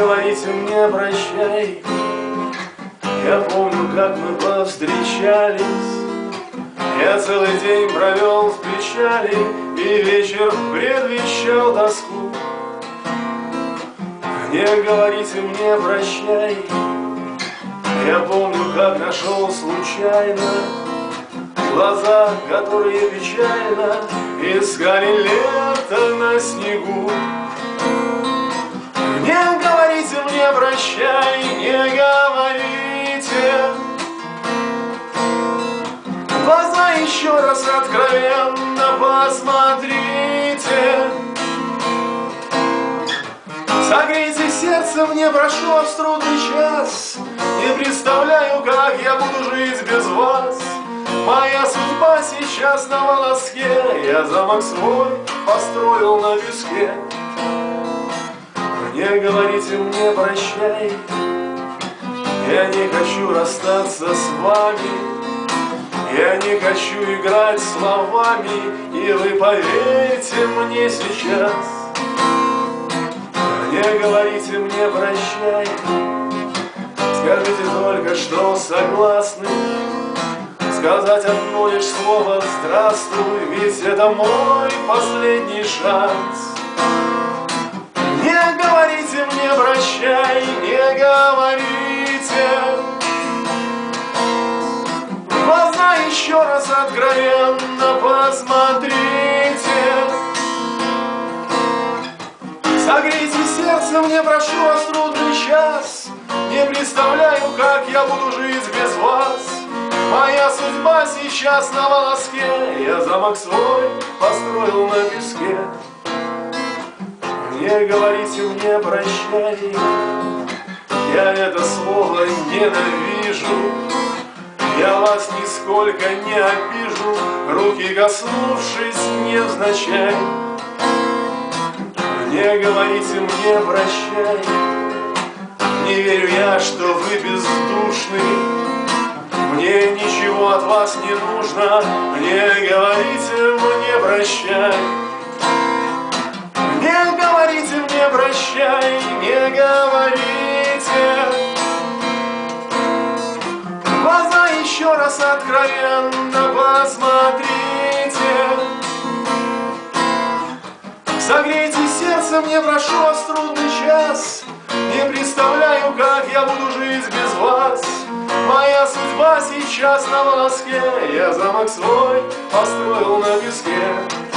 Говорите мне прощай. Я помню, как мы повстречались. Я целый день провел в печали И вечер предвещал тоску Не говорите мне прощай Я помню, как нашел случайно Глаза, которые печально Искали лето на снегу. Не говорите мне прощай, не говорите. Глаза еще раз откровенно посмотрите Согрейте сердце мне, прошу вас трудный час. Не представляю, как я буду жить без вас. Моя судьба сейчас на волоске. Я замок свой построил на песке Не говорите мне прощай. Я не хочу расстаться с вами. Я не хочу играть словами. И вы поверьте мне сейчас Не говорите мне прощай Скажите только, что согласны Сказать одно лишь слово «Здравствуй», Ведь это мой последний шанс. Не говорите мне «Прощай», не говорите. В глаза еще раз откровенно посмотрите. Согрейте сердце мне, прошу вас, трудный час. Не представляю, как я буду жить без вас. Моя судьба сейчас на волоске, Я замок свой построил на песке. Не говорите мне прощай, Я это слово ненавижу, Я вас нисколько не обижу, Руки коснувшись невзначай. Не говорите мне прощай, Не верю я, что вы бездушный, мне ничего от вас не нужно, не говорите мне прощай. Не говорите мне прощай, не говорите. Глаза еще раз откровенно посмотрите. Согрейте сердце мне, прошу вас, трудный час. Не представляю, как я буду жить без вас. Моя судьба сейчас на волоске, Я замок свой построил на песке.